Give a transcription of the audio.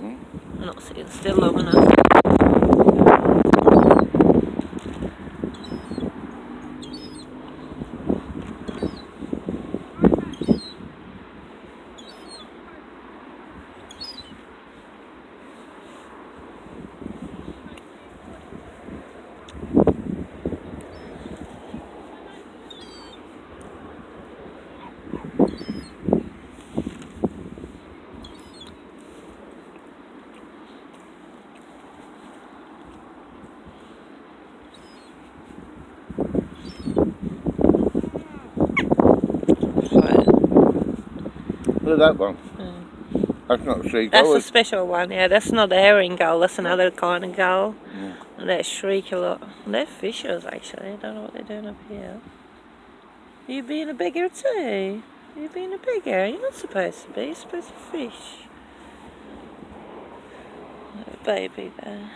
Mm. I'm not still long enough. Look at that one. Mm. That's not a seagull. That's a special one, yeah. That's not a herring gull, that's another kind of gull. Yeah. They shriek a lot. They're fishers actually, I don't know what they're doing up here. You being a beggar too? You being a beggar? You're not supposed to be, you're supposed to fish. Little baby there.